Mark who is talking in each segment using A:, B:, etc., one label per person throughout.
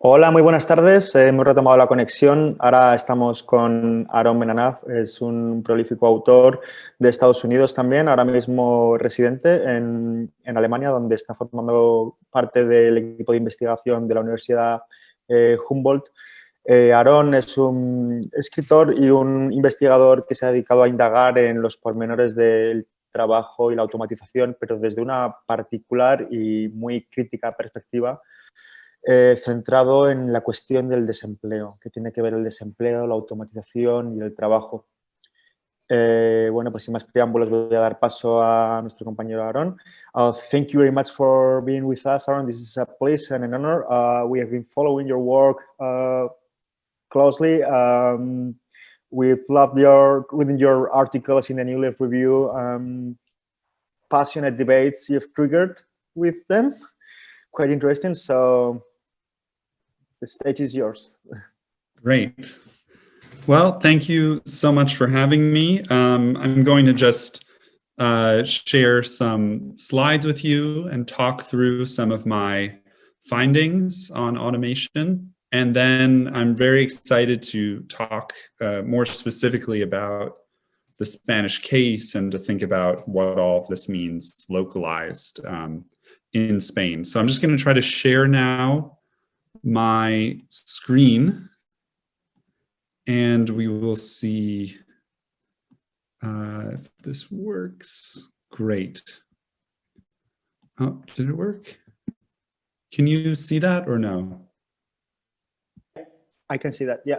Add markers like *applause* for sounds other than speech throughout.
A: Hola, muy buenas tardes. Hemos retomado la conexión. Ahora estamos con Aaron Menanaf. Es un prolífico autor de Estados Unidos también, ahora mismo residente en, Alemania, donde está formando parte del equipo de investigación de la Universidad eh, Humboldt. Eh, Aaron es un escritor y un investigador que se ha dedicado a indagar en los pormenores del trabajo y la automatización, pero desde una particular y muy crítica perspectiva eh, centrado en la cuestión del desempleo, que tiene que ver el desempleo, la automatización y el trabajo. Eh, bueno, pues sin más preámbulos voy a dar paso a nuestro compañero Aaron. Uh, thank you very much for being with us, Aaron. This is a pleasure and an honor. Uh, we have been following your work uh, closely. Um, we've loved your, within your articles in the New Leaf Review, um, passionate debates you've triggered with them. Quite interesting. So the stage is yours.
B: Great. Well, thank you so much for having me. Um, I'm going to just uh, share some slides with you and talk through some of my findings on automation. And then I'm very excited to talk uh, more specifically about the Spanish case and to think about what all of this means localized um, in Spain. So I'm just going to try to share now my screen and we will see uh, if this works. Great. Oh, did it work? Can you see that or no?
A: I can see that, yeah.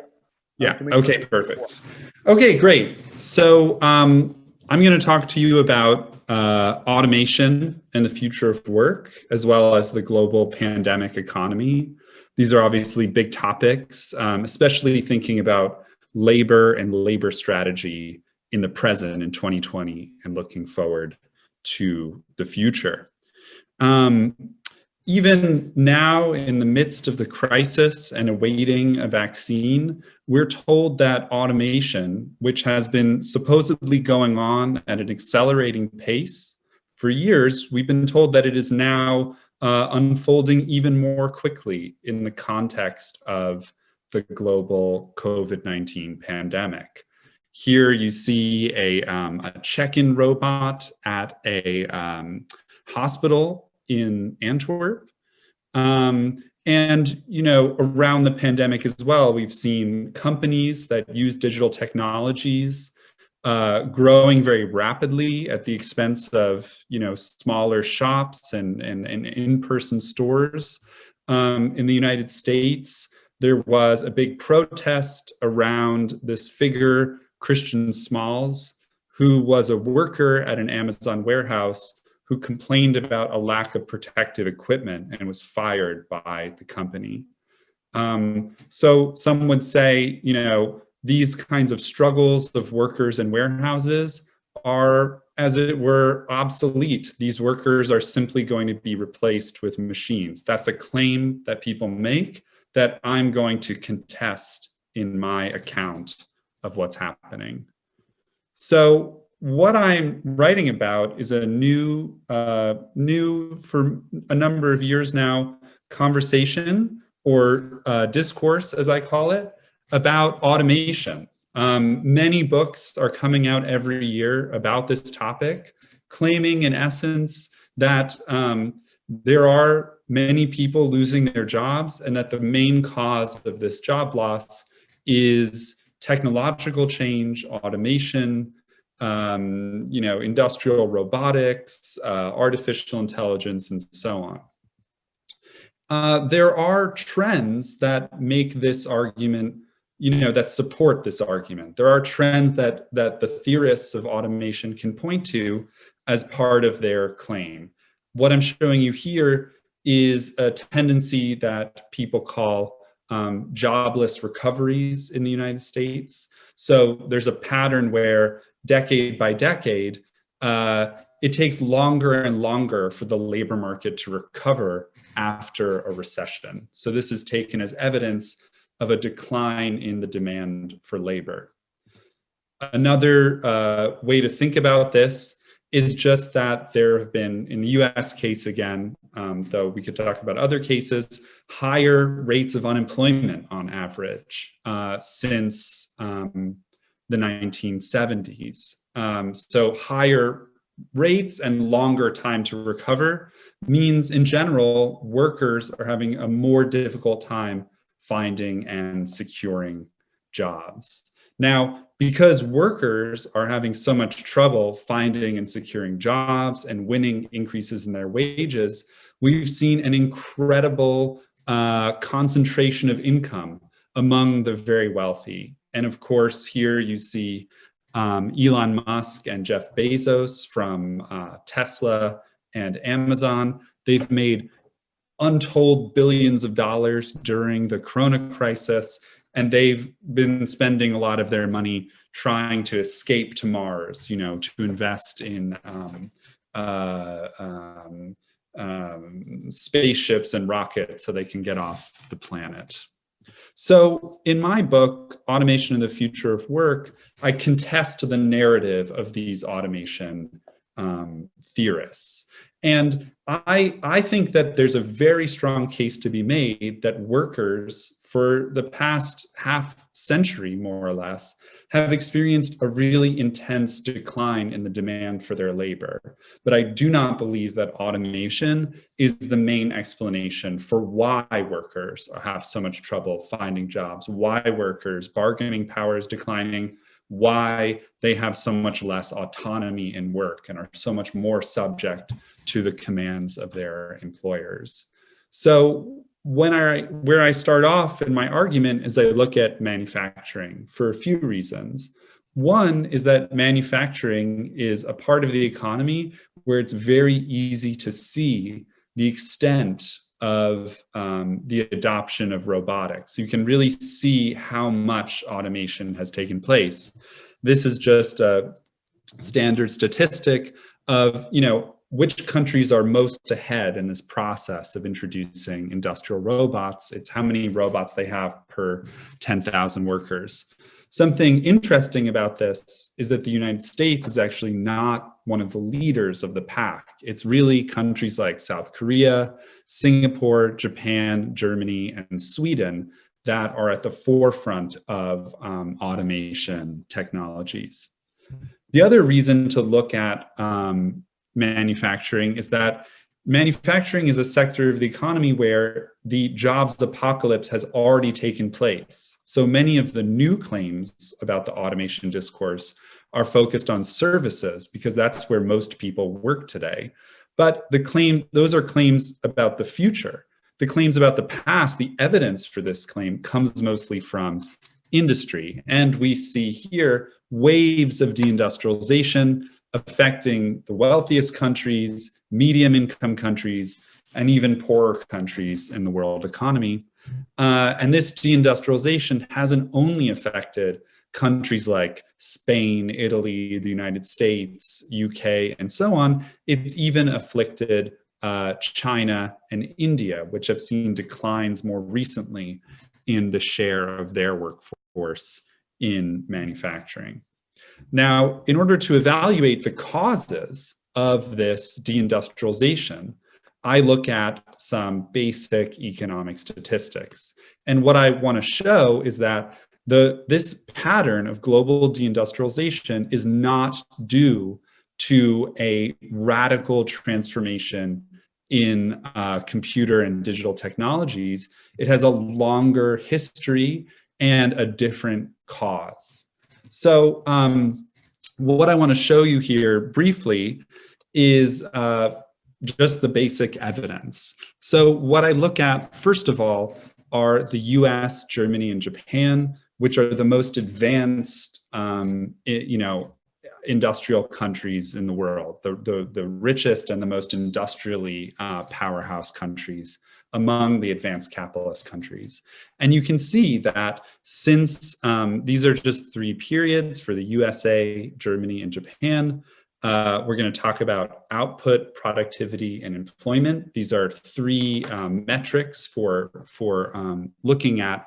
B: Yeah, okay, perfect. Okay, great. So um, I'm going to talk to you about uh, automation and the future of work, as well as the global pandemic economy. These are obviously big topics, um, especially thinking about labor and labor strategy in the present in 2020 and looking forward to the future. Um, even now in the midst of the crisis and awaiting a vaccine, we're told that automation, which has been supposedly going on at an accelerating pace for years, we've been told that it is now uh, unfolding even more quickly in the context of the global COVID-19 pandemic. Here you see a, um, a check-in robot at a um, hospital in Antwerp. Um, and, you know, around the pandemic as well, we've seen companies that use digital technologies uh, growing very rapidly at the expense of you know smaller shops and and, and in-person stores. Um, in the United States, there was a big protest around this figure, Christian Smalls, who was a worker at an Amazon warehouse who complained about a lack of protective equipment and was fired by the company. Um, so some would say, you know, these kinds of struggles of workers and warehouses are, as it were, obsolete. These workers are simply going to be replaced with machines. That's a claim that people make that I'm going to contest in my account of what's happening. So what I'm writing about is a new, uh, new for a number of years now, conversation or uh, discourse, as I call it, about automation. Um, many books are coming out every year about this topic, claiming in essence that um, there are many people losing their jobs and that the main cause of this job loss is technological change, automation, um, you know, industrial robotics, uh, artificial intelligence, and so on. Uh, there are trends that make this argument you know, that support this argument. There are trends that, that the theorists of automation can point to as part of their claim. What I'm showing you here is a tendency that people call um, jobless recoveries in the United States. So there's a pattern where decade by decade, uh, it takes longer and longer for the labor market to recover after a recession. So this is taken as evidence of a decline in the demand for labor. Another uh, way to think about this is just that there have been, in the US case again, um, though we could talk about other cases, higher rates of unemployment on average uh, since um, the 1970s. Um, so higher rates and longer time to recover means in general, workers are having a more difficult time finding and securing jobs. Now, because workers are having so much trouble finding and securing jobs and winning increases in their wages, we've seen an incredible uh, concentration of income among the very wealthy. And of course, here you see um, Elon Musk and Jeff Bezos from uh, Tesla and Amazon. They've made untold billions of dollars during the Corona crisis, and they've been spending a lot of their money trying to escape to Mars, you know, to invest in um, uh, um, um, spaceships and rockets so they can get off the planet. So in my book, Automation and the Future of Work, I contest the narrative of these automation um, theorists. And I, I think that there's a very strong case to be made that workers for the past half century, more or less, have experienced a really intense decline in the demand for their labor. But I do not believe that automation is the main explanation for why workers have so much trouble finding jobs, why workers bargaining power is declining, why they have so much less autonomy in work and are so much more subject to the commands of their employers. So when I where I start off in my argument is I look at manufacturing for a few reasons. One is that manufacturing is a part of the economy where it's very easy to see the extent of um, the adoption of robotics. You can really see how much automation has taken place. This is just a standard statistic of, you know, which countries are most ahead in this process of introducing industrial robots. It's how many robots they have per 10,000 workers. Something interesting about this is that the United States is actually not one of the leaders of the pack. It's really countries like South Korea, Singapore, Japan, Germany, and Sweden that are at the forefront of um, automation technologies. The other reason to look at um, manufacturing is that manufacturing is a sector of the economy where the jobs apocalypse has already taken place. So many of the new claims about the automation discourse are focused on services because that's where most people work today. But the claim, those are claims about the future. The claims about the past, the evidence for this claim comes mostly from industry. And we see here waves of deindustrialization, affecting the wealthiest countries, medium income countries, and even poorer countries in the world economy. Uh, and this deindustrialization hasn't only affected countries like Spain, Italy, the United States, UK, and so on. It's even afflicted uh, China and India, which have seen declines more recently in the share of their workforce in manufacturing. Now, in order to evaluate the causes of this deindustrialization, I look at some basic economic statistics. And what I want to show is that the, this pattern of global deindustrialization is not due to a radical transformation in uh, computer and digital technologies. It has a longer history and a different cause. So um, what I want to show you here briefly is uh, just the basic evidence. So what I look at, first of all, are the US, Germany, and Japan, which are the most advanced, um, you know, industrial countries in the world, the, the, the richest and the most industrially uh, powerhouse countries among the advanced capitalist countries. And you can see that since um, these are just three periods for the USA, Germany, and Japan, uh, we're going to talk about output, productivity, and employment. These are three um, metrics for, for um, looking at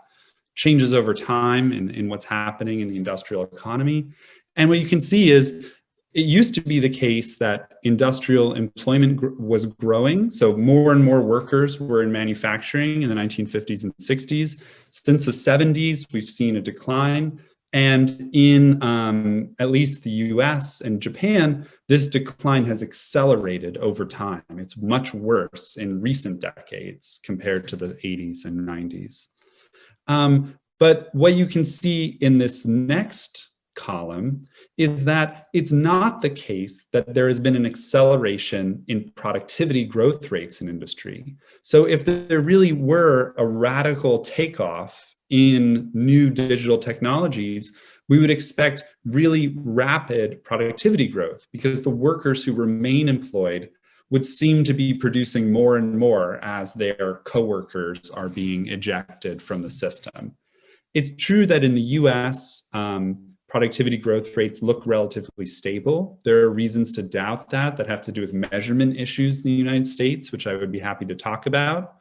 B: changes over time in, in what's happening in the industrial economy. And what you can see is it used to be the case that industrial employment gr was growing. So more and more workers were in manufacturing in the 1950s and 60s. Since the 70s, we've seen a decline. And in um, at least the US and Japan, this decline has accelerated over time. It's much worse in recent decades compared to the 80s and 90s. Um, but what you can see in this next column is that it's not the case that there has been an acceleration in productivity growth rates in industry. So if there really were a radical takeoff in new digital technologies, we would expect really rapid productivity growth because the workers who remain employed would seem to be producing more and more as their coworkers are being ejected from the system. It's true that in the US, um, productivity growth rates look relatively stable. There are reasons to doubt that that have to do with measurement issues in the United States, which I would be happy to talk about.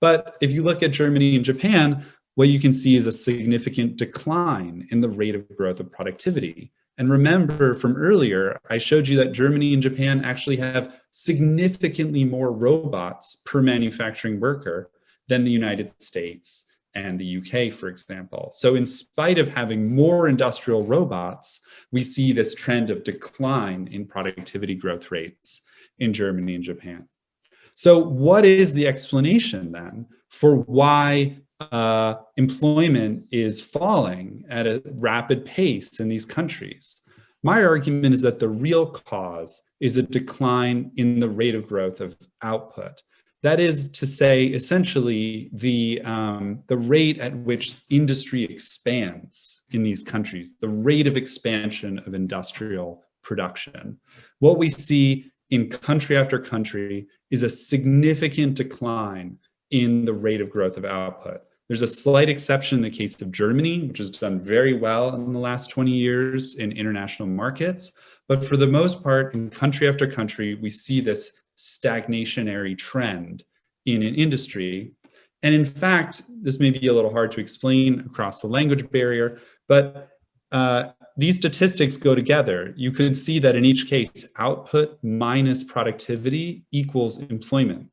B: But if you look at Germany and Japan, what you can see is a significant decline in the rate of growth of productivity. And remember from earlier, I showed you that Germany and Japan actually have significantly more robots per manufacturing worker than the United States and the UK, for example. So in spite of having more industrial robots, we see this trend of decline in productivity growth rates in Germany and Japan. So what is the explanation then for why uh, employment is falling at a rapid pace in these countries? My argument is that the real cause is a decline in the rate of growth of output. That is to say, essentially, the, um, the rate at which industry expands in these countries, the rate of expansion of industrial production. What we see in country after country is a significant decline in the rate of growth of output. There's a slight exception in the case of Germany, which has done very well in the last 20 years in international markets. But for the most part, in country after country, we see this stagnationary trend in an industry. And in fact, this may be a little hard to explain across the language barrier, but uh, these statistics go together. You could see that in each case, output minus productivity equals employment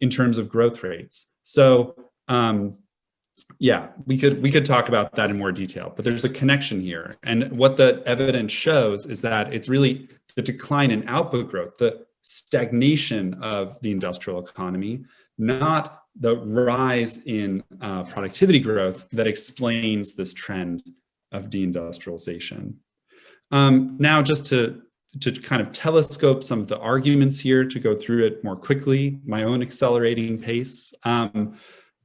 B: in terms of growth rates. So um, yeah, we could we could talk about that in more detail, but there's a connection here. And what the evidence shows is that it's really the decline in output growth, the stagnation of the industrial economy, not the rise in uh, productivity growth that explains this trend of deindustrialization. Um, now, just to, to kind of telescope some of the arguments here to go through it more quickly, my own accelerating pace. Um,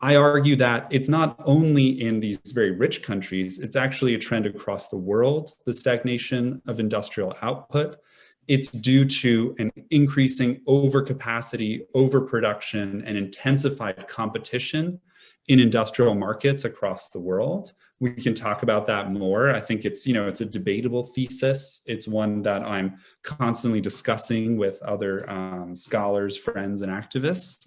B: I argue that it's not only in these very rich countries, it's actually a trend across the world, the stagnation of industrial output it's due to an increasing overcapacity, overproduction, and intensified competition in industrial markets across the world. We can talk about that more. I think it's, you know, it's a debatable thesis. It's one that I'm constantly discussing with other um, scholars, friends, and activists.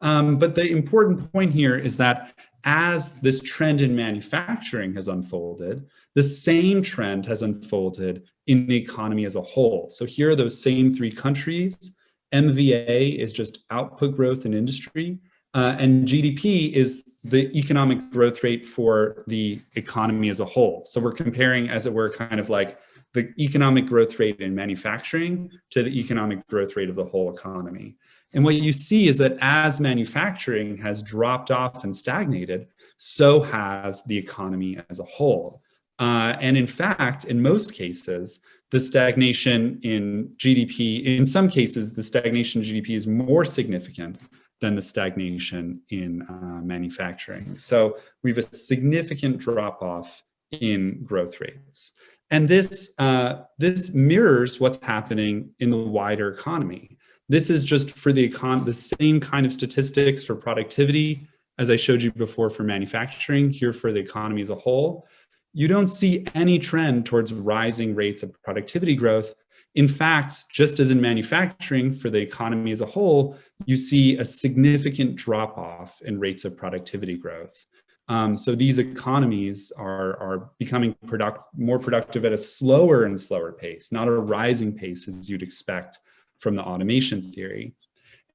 B: Um, but the important point here is that as this trend in manufacturing has unfolded, the same trend has unfolded in the economy as a whole. So here are those same three countries. MVA is just output growth in industry. Uh, and GDP is the economic growth rate for the economy as a whole. So we're comparing, as it were, kind of like the economic growth rate in manufacturing to the economic growth rate of the whole economy. And what you see is that as manufacturing has dropped off and stagnated, so has the economy as a whole. Uh, and in fact, in most cases, the stagnation in GDP, in some cases, the stagnation in GDP is more significant than the stagnation in uh, manufacturing. So we have a significant drop off in growth rates. And this, uh, this mirrors what's happening in the wider economy. This is just for the, econ the same kind of statistics for productivity as I showed you before for manufacturing, here for the economy as a whole you don't see any trend towards rising rates of productivity growth. In fact, just as in manufacturing for the economy as a whole, you see a significant drop off in rates of productivity growth. Um, so these economies are, are becoming product, more productive at a slower and slower pace, not a rising pace as you'd expect from the automation theory.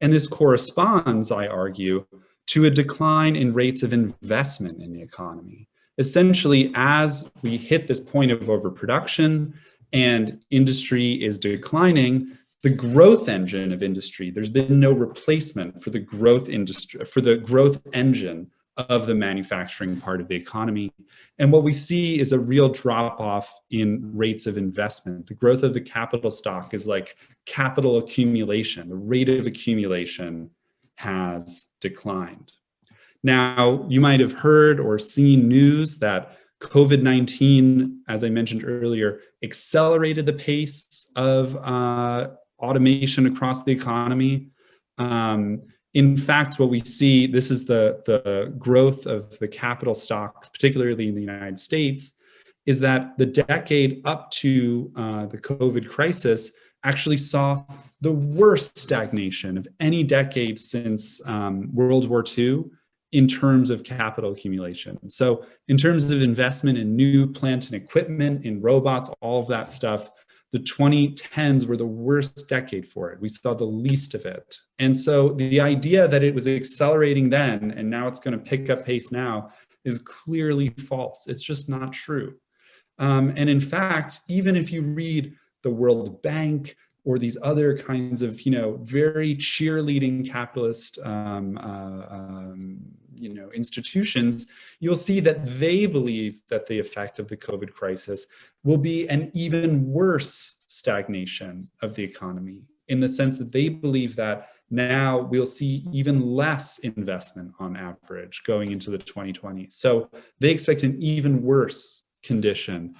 B: And this corresponds, I argue, to a decline in rates of investment in the economy. Essentially, as we hit this point of overproduction and industry is declining, the growth engine of industry, there's been no replacement for the growth industry, for the growth engine of the manufacturing part of the economy. And what we see is a real drop off in rates of investment. The growth of the capital stock is like capital accumulation. The rate of accumulation has declined. Now, you might have heard or seen news that COVID-19, as I mentioned earlier, accelerated the pace of uh, automation across the economy. Um, in fact, what we see, this is the, the growth of the capital stocks, particularly in the United States, is that the decade up to uh, the COVID crisis actually saw the worst stagnation of any decade since um, World War II in terms of capital accumulation. So in terms of investment in new plant and equipment, in robots, all of that stuff, the 2010s were the worst decade for it. We saw the least of it. And so the idea that it was accelerating then and now it's going to pick up pace now is clearly false. It's just not true. Um, and in fact, even if you read the World Bank or these other kinds of, you know, very cheerleading capitalist um, uh, um, you know, institutions, you'll see that they believe that the effect of the COVID crisis will be an even worse stagnation of the economy in the sense that they believe that now we'll see even less investment on average going into the 2020s. So they expect an even worse condition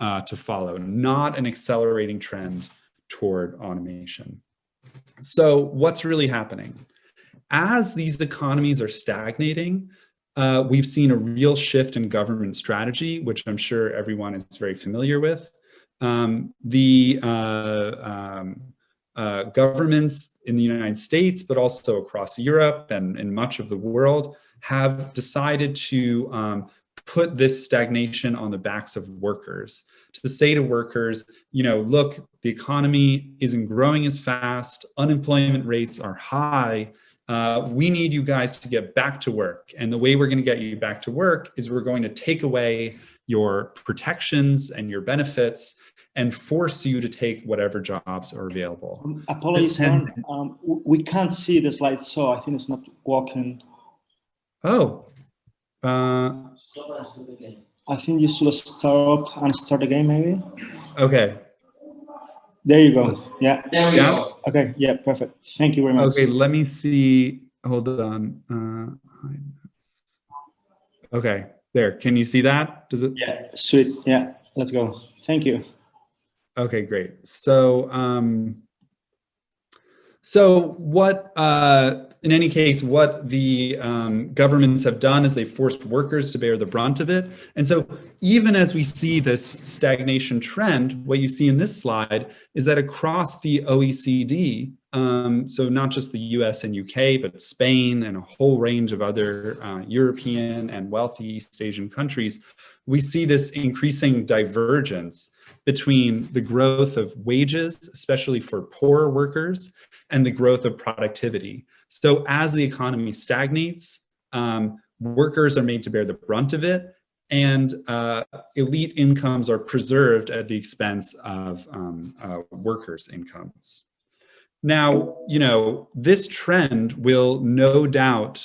B: uh, to follow, not an accelerating trend toward automation. So what's really happening? As these economies are stagnating, uh, we've seen a real shift in government strategy, which I'm sure everyone is very familiar with. Um, the uh, um, uh, governments in the United States, but also across Europe and, and much of the world have decided to um, put this stagnation on the backs of workers to say to workers, you know, look, the economy isn't growing as fast, unemployment rates are high, uh, we need you guys to get back to work. And the way we're going to get you back to work is we're going to take away your protections and your benefits and force you to take whatever jobs are available.
A: Um, apologies, um, we can't see the slide, so I think it's not working.
B: Oh. Uh,
A: I think you should stop and start again, maybe.
B: Okay.
A: There you go. Yeah.
C: There we
B: Yeah.
C: go.
A: Okay. Yeah. Perfect. Thank you very much.
B: Okay, let me see. Hold on. Uh, okay, there. Can you see that? Does it?
A: Yeah. Sweet. Yeah. Let's go. Thank you.
B: Okay, great. So, um, so what, uh, in any case, what the um, governments have done is they forced workers to bear the brunt of it. And so even as we see this stagnation trend, what you see in this slide is that across the OECD, um, so not just the US and UK, but Spain and a whole range of other uh, European and wealthy East Asian countries, we see this increasing divergence between the growth of wages, especially for poorer workers, and the growth of productivity. So as the economy stagnates, um, workers are made to bear the brunt of it, and uh, elite incomes are preserved at the expense of um, uh, workers' incomes. Now, you know, this trend will no doubt,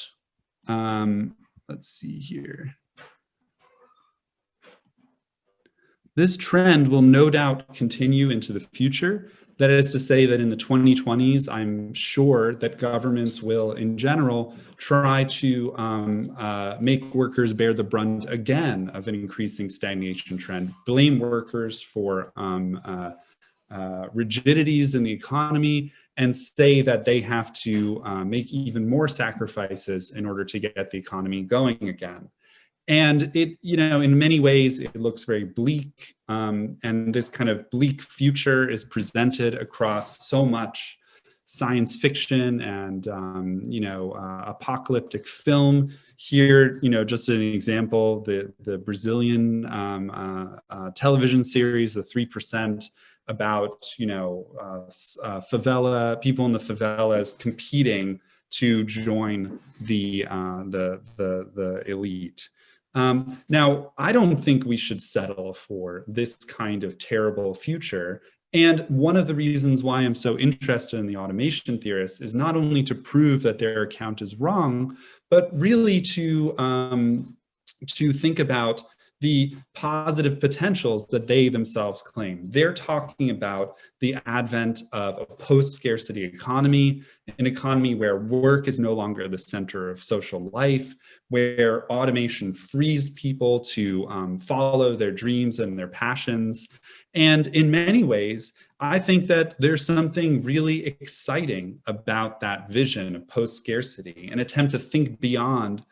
B: um, let's see here. This trend will no doubt continue into the future that is to say that in the 2020s, I'm sure that governments will, in general, try to um, uh, make workers bear the brunt again of an increasing stagnation trend, blame workers for um, uh, uh, rigidities in the economy, and say that they have to uh, make even more sacrifices in order to get the economy going again. And it, you know, in many ways, it looks very bleak. Um, and this kind of bleak future is presented across so much science fiction and, um, you know, uh, apocalyptic film here, you know, just an example, the, the Brazilian um, uh, uh, television series, the 3%, about, you know, uh, uh, favela, people in the favelas competing to join the, uh, the, the, the elite. Um, now, I don't think we should settle for this kind of terrible future. And one of the reasons why I'm so interested in the automation theorists is not only to prove that their account is wrong, but really to, um, to think about the positive potentials that they themselves claim. They're talking about the advent of a post-scarcity economy, an economy where work is no longer the center of social life, where automation frees people to um, follow their dreams and their passions. And in many ways, I think that there's something really exciting about that vision of post-scarcity, an attempt to think beyond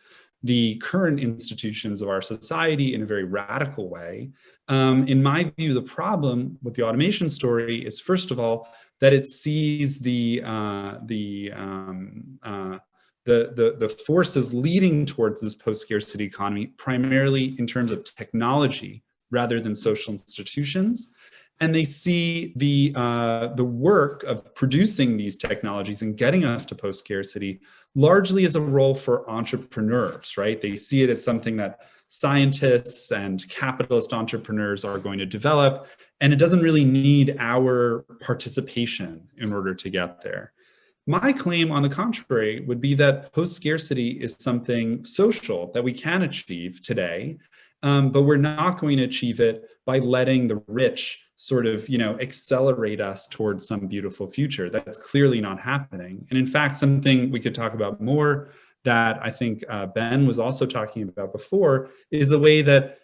B: the current institutions of our society in a very radical way. Um, in my view, the problem with the automation story is, first of all, that it sees the, uh, the, um, uh, the, the, the forces leading towards this post-scarcity economy primarily in terms of technology rather than social institutions and they see the uh, the work of producing these technologies and getting us to post scarcity largely as a role for entrepreneurs, right? They see it as something that scientists and capitalist entrepreneurs are going to develop, and it doesn't really need our participation in order to get there. My claim, on the contrary, would be that post-scarcity is something social that we can achieve today, um, but we're not going to achieve it by letting the rich sort of, you know, accelerate us towards some beautiful future. That's clearly not happening. And in fact, something we could talk about more that I think uh, Ben was also talking about before is the way that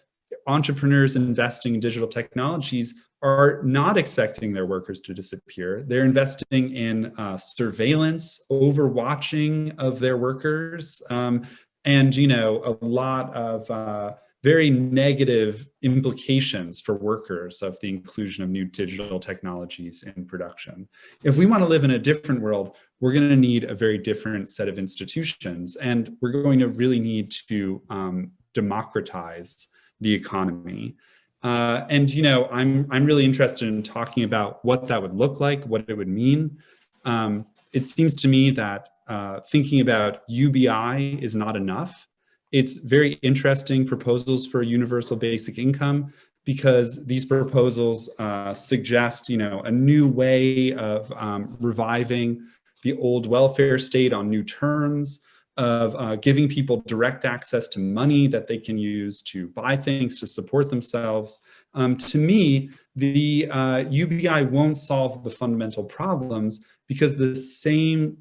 B: entrepreneurs investing in digital technologies are not expecting their workers to disappear. They're investing in uh, surveillance, overwatching of their workers, um, and you know a lot of uh, very negative implications for workers of the inclusion of new digital technologies in production. If we want to live in a different world, we're going to need a very different set of institutions, and we're going to really need to um, democratize the economy. Uh, and you know, I'm I'm really interested in talking about what that would look like, what it would mean. Um, it seems to me that uh, thinking about UBI is not enough. It's very interesting proposals for universal basic income because these proposals uh, suggest, you know, a new way of um, reviving the old welfare state on new terms, of uh, giving people direct access to money that they can use to buy things to support themselves. Um, to me, the uh, UBI won't solve the fundamental problems because the same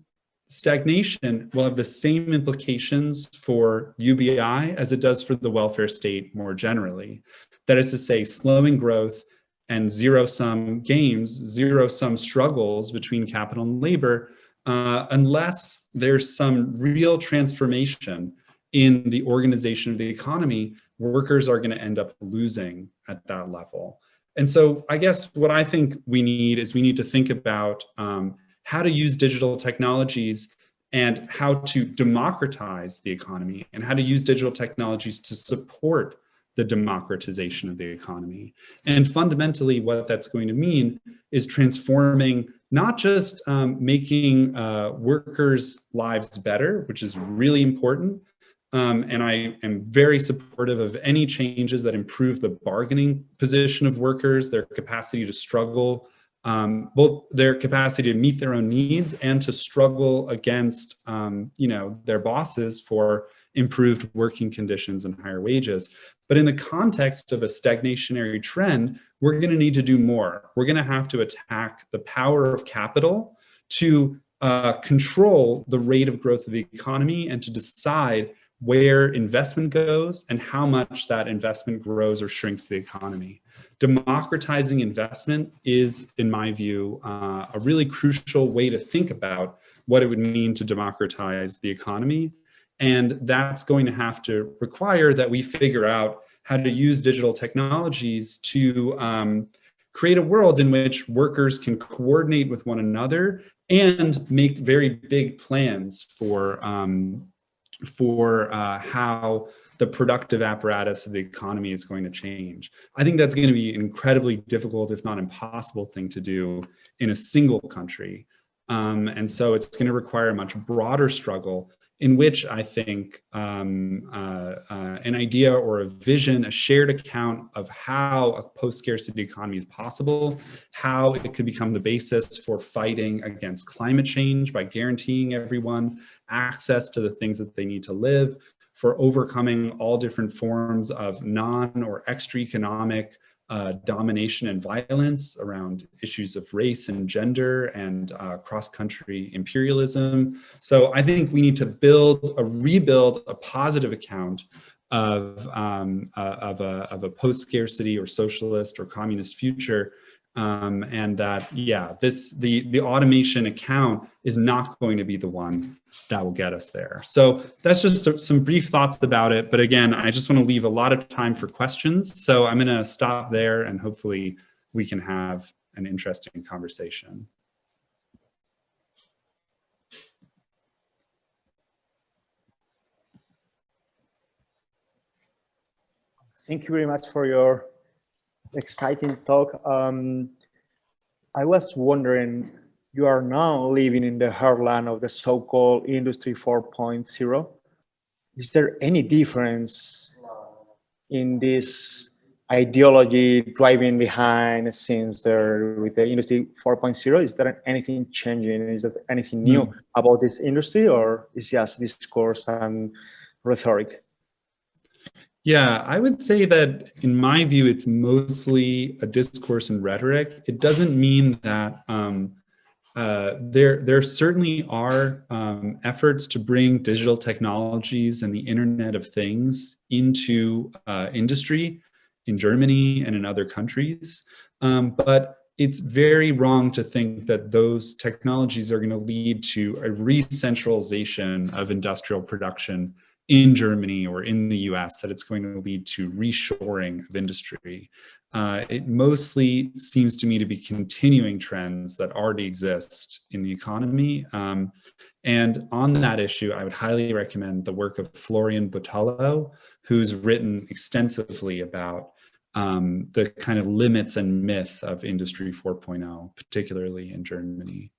B: stagnation will have the same implications for UBI as it does for the welfare state more generally. That is to say, slowing growth and zero-sum games, zero-sum struggles between capital and labor, uh, unless there's some real transformation in the organization of the economy, workers are going to end up losing at that level. And so I guess what I think we need is we need to think about um, how to use digital technologies and how to democratize the economy and how to use digital technologies to support the democratization of the economy. And fundamentally, what that's going to mean is transforming, not just um, making uh, workers' lives better, which is really important. Um, and I am very supportive of any changes that improve the bargaining position of workers, their capacity to struggle um, both their capacity to meet their own needs and to struggle against, um, you know, their bosses for improved working conditions and higher wages. But in the context of a stagnationary trend, we're going to need to do more. We're going to have to attack the power of capital to uh, control the rate of growth of the economy and to decide where investment goes and how much that investment grows or shrinks the economy. Democratizing investment is, in my view, uh, a really crucial way to think about what it would mean to democratize the economy. And that's going to have to require that we figure out how to use digital technologies to um, create a world in which workers can coordinate with one another and make very big plans for um, for uh, how the productive apparatus of the economy is going to change. I think that's going to be an incredibly difficult, if not impossible thing to do in a single country. Um, and so it's going to require a much broader struggle in which I think um, uh, uh, an idea or a vision, a shared account of how a post-scarcity economy is possible, how it could become the basis for fighting against climate change by guaranteeing everyone access to the things that they need to live, for overcoming all different forms of non or extra economic uh, domination and violence around issues of race and gender and uh, cross-country imperialism. So I think we need to build a rebuild a positive account of, um, uh, of a, of a post-scarcity or socialist or communist future um, and that yeah this the the automation account is not going to be the one that will get us there. So that's just some brief thoughts about it. But again i just want to leave a lot of time for questions. So i'm going to stop there and hopefully we can have an interesting conversation.
A: Thank you very much for your exciting talk. Um, I was wondering, you are now living in the heartland of the so-called Industry 4.0. Is there any difference in this ideology driving behind since there with the industry 4.0 is there anything changing is there anything new mm. about this industry or is just discourse and rhetoric
B: yeah, I would say that in my view, it's mostly a discourse and rhetoric. It doesn't mean that um, uh, there, there certainly are um, efforts to bring digital technologies and the Internet of Things into uh, industry in Germany and in other countries. Um, but it's very wrong to think that those technologies are going to lead to a re-centralization of industrial production in Germany or in the US that it's going to lead to reshoring of industry. Uh, it mostly seems to me to be continuing trends that already exist in the economy. Um, and on that issue, I would highly recommend the work of Florian Butollo, who's written extensively about um, the kind of limits and myth of Industry 4.0, particularly in Germany.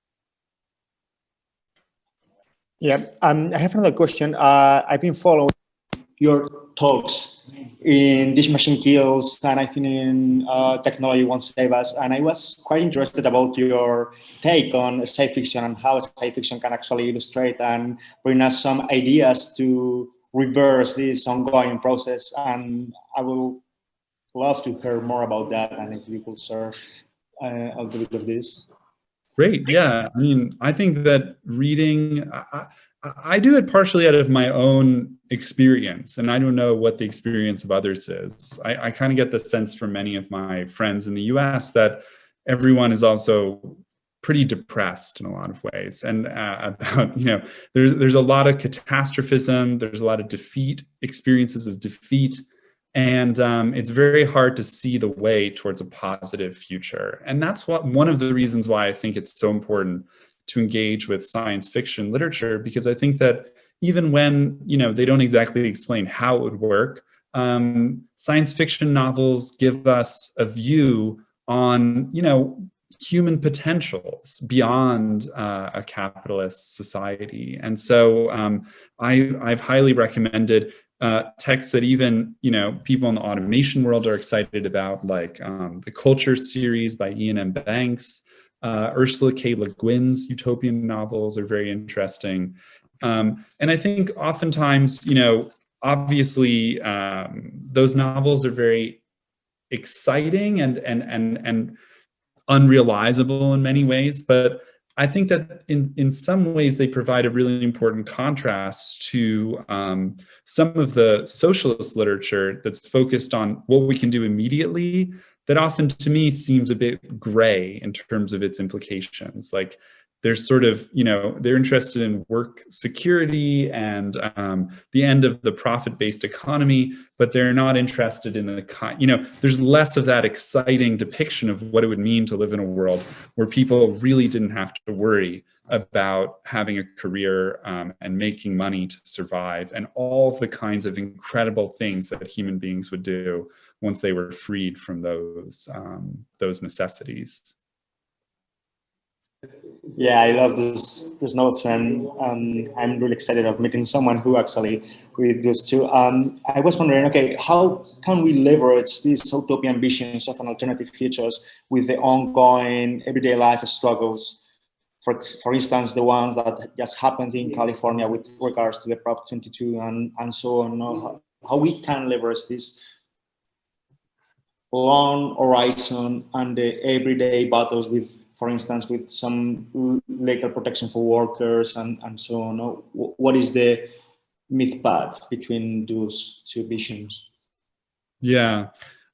A: Yeah, um, I have another question. Uh, I've been following your talks in This Machine Kills and I think in uh, Technology Won't Save Us. And I was quite interested about your take on science fiction and how science fiction can actually illustrate and bring us some ideas to reverse this ongoing process. And I will love to hear more about that and if you could share uh, a little bit of this.
B: Great. Yeah. I mean, I think that reading, I, I, do it partially out of my own experience, and I don't know what the experience of others is. I, I kind of get the sense from many of my friends in the US that everyone is also pretty depressed in a lot of ways and uh, *laughs* about you know there's there's a lot of catastrophism there's a lot of defeat experiences of defeat and um, it's very hard to see the way towards a positive future. And that's what one of the reasons why I think it's so important to engage with science fiction literature, because I think that even when you know they don't exactly explain how it would work, um, science fiction novels give us a view on you know human potentials beyond uh, a capitalist society. And so um, I, I've highly recommended uh, texts that even you know people in the automation world are excited about, like um, the Culture series by Iain M. Banks, uh, Ursula K. Le Guin's utopian novels are very interesting. Um, and I think oftentimes, you know, obviously um, those novels are very exciting and and and and unrealizable in many ways, but I think that in, in some ways they provide a really important contrast to um, some of the socialist literature that's focused on what we can do immediately that often to me seems a bit gray in terms of its implications. Like they're sort of, you know, they're interested in work security and um, the end of the profit-based economy, but they're not interested in the, you know, there's less of that exciting depiction of what it would mean to live in a world where people really didn't have to worry about having a career um, and making money to survive and all the kinds of incredible things that human beings would do once they were freed from those, um, those necessities.
A: Yeah, I love those those notes, and um, I'm really excited of meeting someone who actually read those too. Um, I was wondering, okay, how can we leverage these utopian visions of an alternative futures with the ongoing everyday life struggles? For, for instance, the ones that just happened in California with regards to the Prop 22 and, and so on, how, how we can leverage this long horizon and the everyday battles with for instance, with some legal protection for workers and, and so on? What is the myth path between those two visions?
B: Yeah,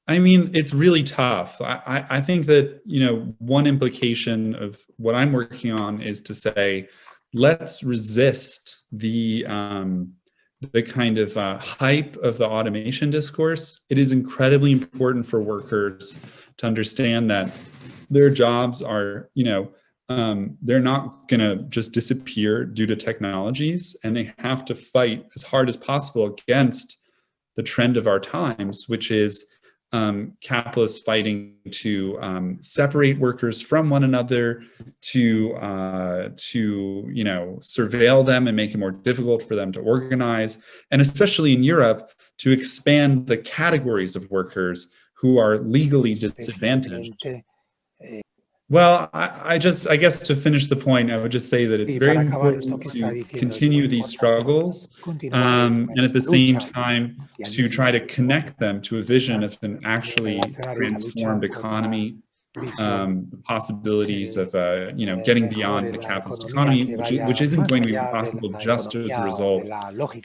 B: I mean, it's really tough. I, I think that, you know, one implication of what I'm working on is to say, let's resist the, um, the kind of uh, hype of the automation discourse. It is incredibly important for workers to understand that their jobs are, you know, um, they're not going to just disappear due to technologies and they have to fight as hard as possible against the trend of our times, which is um, capitalists fighting to um, separate workers from one another, to uh, to you know surveil them and make it more difficult for them to organize, and especially in Europe to expand the categories of workers who are legally disadvantaged. Well, I, I, just, I guess to finish the point, I would just say that it's very important to continue these struggles um, and at the same time to try to connect them to a vision of an actually transformed economy um, possibilities of, uh, you know, getting beyond the capitalist economy, which, which isn't going to be possible just as a result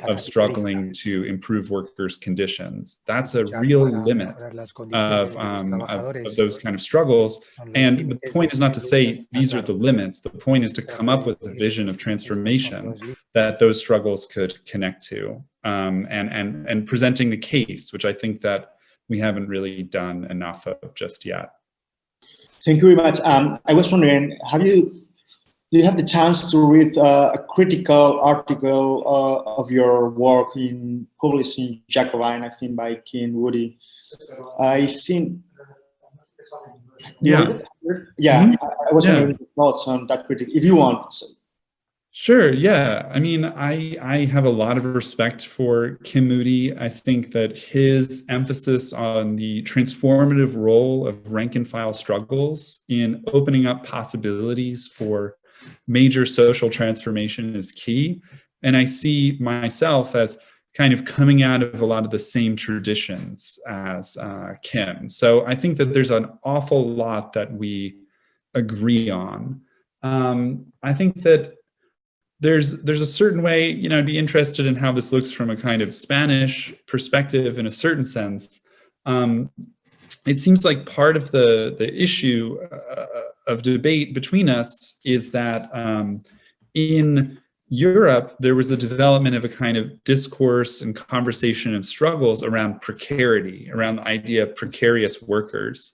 B: of struggling to improve workers' conditions. That's a real limit of, um, of, of those kind of struggles. And the point is not to say these are the limits. The point is to come up with a vision of transformation that those struggles could connect to um, and, and, and presenting the case, which I think that we haven't really done enough of just yet.
A: Thank you very much. Um, I was wondering, have you do you have the chance to read uh, a critical article uh, of your work in published in Jacobin, I think by Kim Moody? I think.
B: Yeah.
A: Yeah, mm -hmm. I was wondering thoughts on that critic, if you want. So.
B: Sure. Yeah. I mean, I I have a lot of respect for Kim Moody. I think that his emphasis on the transformative role of rank and file struggles in opening up possibilities for major social transformation is key. And I see myself as kind of coming out of a lot of the same traditions as uh, Kim. So I think that there's an awful lot that we agree on. Um, I think that there's there's a certain way, you know, I'd be interested in how this looks from a kind of Spanish perspective in a certain sense. Um, it seems like part of the, the issue uh, of debate between us is that um, in Europe, there was a development of a kind of discourse and conversation and struggles around precarity, around the idea of precarious workers.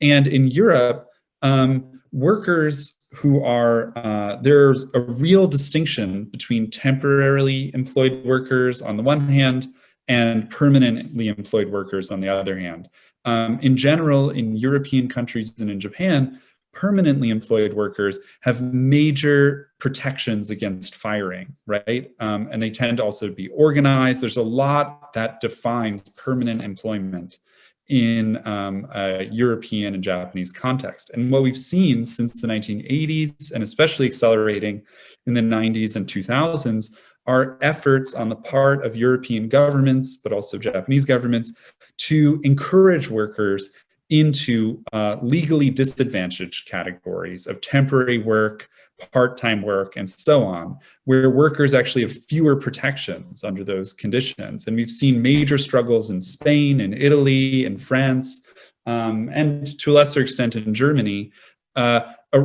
B: And in Europe, um, workers who are, uh, there's a real distinction between temporarily employed workers on the one hand and permanently employed workers on the other hand. Um, in general, in European countries and in Japan, permanently employed workers have major protections against firing, right? Um, and they tend also to also be organized. There's a lot that defines permanent employment in um, a European and Japanese context. And what we've seen since the 1980s, and especially accelerating in the 90s and 2000s, are efforts on the part of European governments, but also Japanese governments, to encourage workers into uh, legally disadvantaged categories of temporary work, part-time work, and so on, where workers actually have fewer protections under those conditions. And we've seen major struggles in Spain in Italy in France, um, and to a lesser extent in Germany, uh,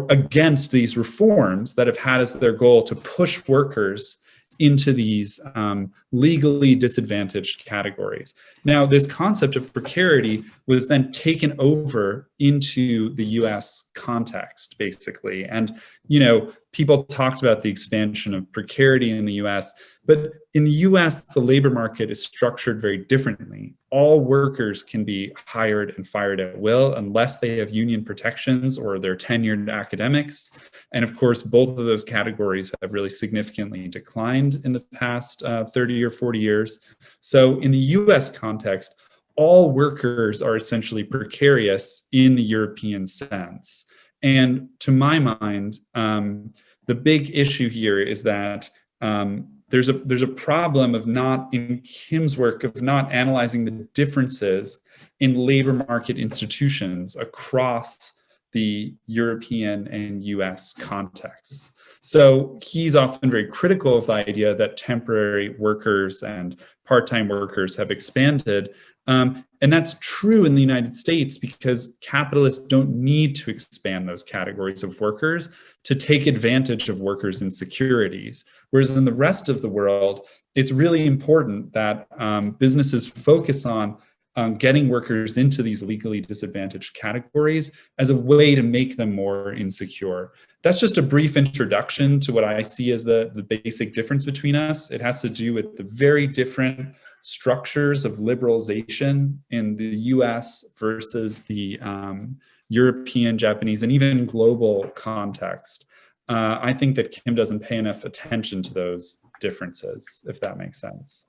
B: against these reforms that have had as their goal to push workers into these um, legally disadvantaged categories. Now, this concept of precarity was then taken over into the US context, basically. And, you know, people talked about the expansion of precarity in the US, but in the US, the labor market is structured very differently. All workers can be hired and fired at will unless they have union protections or they're tenured academics. And of course, both of those categories have really significantly declined in the past uh, 30 or 40 years. So in the US context, all workers are essentially precarious in the European sense. And to my mind, um, the big issue here is that um, there's a there's a problem of not in Kim's work of not analyzing the differences in labor market institutions across the European and US contexts. So he's often very critical of the idea that temporary workers and part-time workers have expanded. Um, and that's true in the United States because capitalists don't need to expand those categories of workers to take advantage of workers' insecurities. Whereas in the rest of the world, it's really important that um, businesses focus on um, getting workers into these legally disadvantaged categories as a way to make them more insecure. That's just a brief introduction to what I see as the, the basic difference between us. It has to do with the very different structures of liberalization in the US versus the um, European, Japanese, and even global context. Uh, I think that Kim doesn't pay enough attention to those differences, if that makes sense.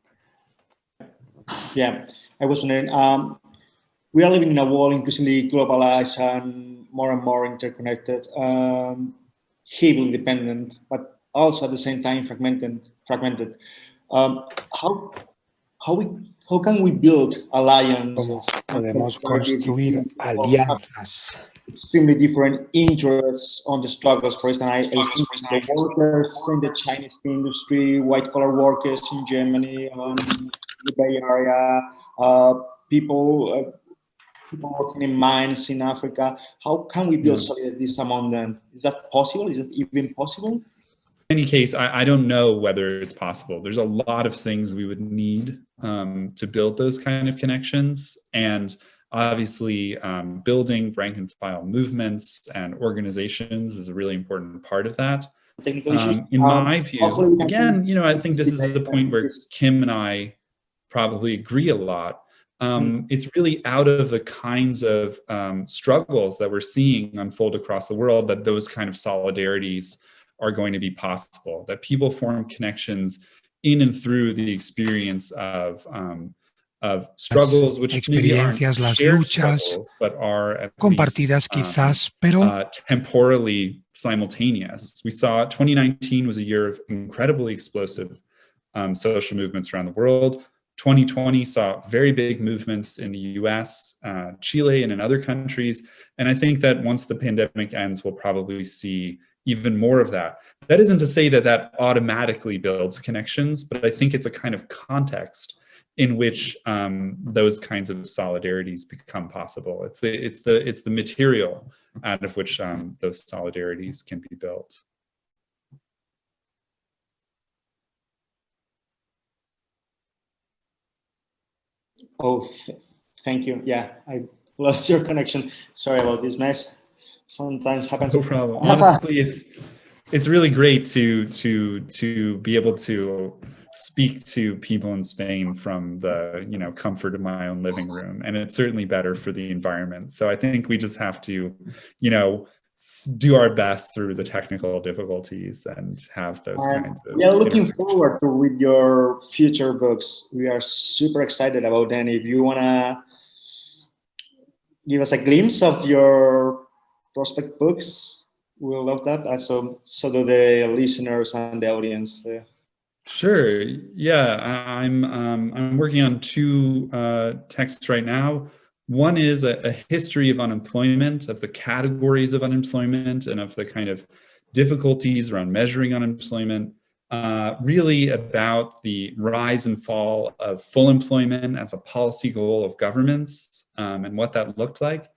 A: Yeah, I was wondering, um, we are living in a world increasingly globalized and more and more interconnected, um, heavily dependent, but also at the same time fragmented. fragmented. Um, how, how, we, how can we build alliances?
C: podemos construir alianzas?
A: extremely different interests on the struggles. For instance, I, I think the workers in the Chinese industry, white collar workers in Germany, um, the Bay Area, uh, people, uh, people working in mines in Africa. How can we build mm. solidarity among them? Is that possible? Is it even possible?
B: In any case, I, I, don't know whether it's possible. There's a lot of things we would need um, to build those kind of connections. And obviously um, building rank and file movements and organizations is a really important part of that. Um, in my view, again, you know, I think this is the point where Kim and I probably agree a lot. Um, mm-hmm. it's really out of the kinds of um, struggles that we're seeing unfold across the world that those kind of solidarities are going to be possible, that people form connections in and through the experience of um, of struggles which
C: experiencias, las luchas
B: but are
C: compartidas least, quizás, um, pero uh,
B: temporally simultaneous. We saw 2019 was a year of incredibly explosive um, social movements around the world. 2020 saw very big movements in the US, uh, Chile, and in other countries. And I think that once the pandemic ends, we'll probably see even more of that. That isn't to say that that automatically builds connections, but I think it's a kind of context in which um, those kinds of solidarities become possible. It's the, it's the, it's the material out of which um, those solidarities can be built.
A: Oh, thank you. Yeah, I lost your connection. Sorry about this mess. Sometimes happens.
B: No problem. Honestly, it's it's really great to to to be able to speak to people in Spain from the you know comfort of my own living room, and it's certainly better for the environment. So I think we just have to, you know, do our best through the technical difficulties and have those um, kinds of.
A: We are looking forward to read your future books. We are super excited about them. If you wanna give us a glimpse of your prospect books, we'll love that. Also, so do the listeners and the audience. Uh,
B: Sure. Yeah, I'm um, I'm working on two uh, texts right now. One is a, a, history of unemployment, of the categories of unemployment, and of the kind of difficulties around measuring unemployment. Uh, really about the rise and fall of full employment as a policy goal of governments um, and what that looked like.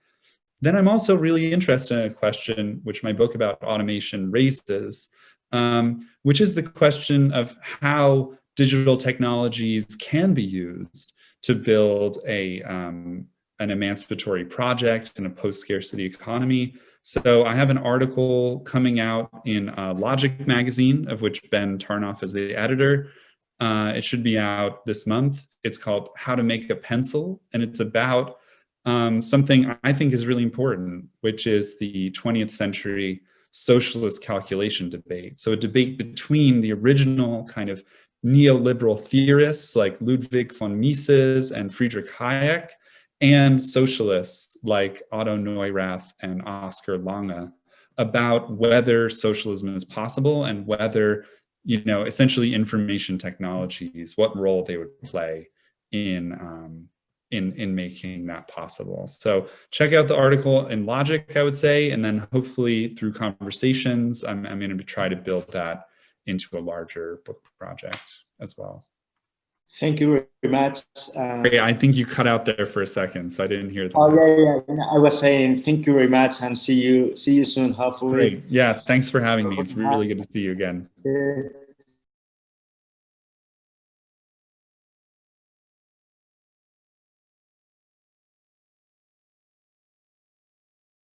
B: then I'm also really interested in a question which my book about automation raises, um, which is the question of how digital technologies can be used to build a, um, an emancipatory project in a post-scarcity economy. So I have an article coming out in uh, Logic magazine, of which Ben Tarnoff is the editor. Uh, it should be out this month. It's called How to Make a Pencil, and it's about um, something I think is really important, which is the 20th century socialist calculation debate. So a debate between the original kind of neoliberal theorists like Ludwig von Mises and Friedrich Hayek, and socialists like Otto Neurath and Oscar Lange about whether socialism is possible and whether, you know, essentially information technologies, what role they would play in um, in in making that possible. So check out the article in Logic, I would say, and then hopefully through conversations, I'm, I'm going to try to build that into a larger book project as well.
A: Thank you very much.
B: Uh, I think you cut out there for a second, so I didn't hear. that.
A: oh yeah, yeah. I was saying thank you very much, and see you see you soon. Hopefully.
B: Great. Yeah. Thanks for having me. It's really good to see you again.
A: Uh,